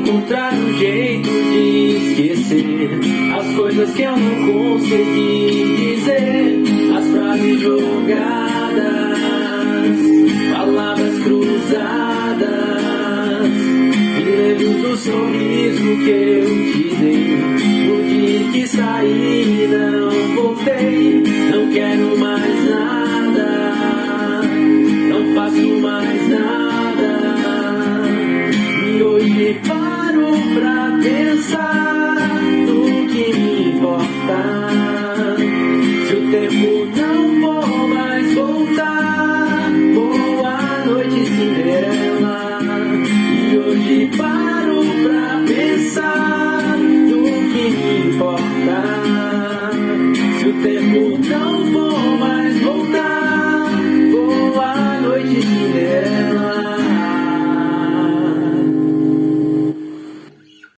encontrar um jeito de esquecer as coisas que eu não consegui dizer, as frases jogadas, palavras cruzadas, e lembro do sorriso que eu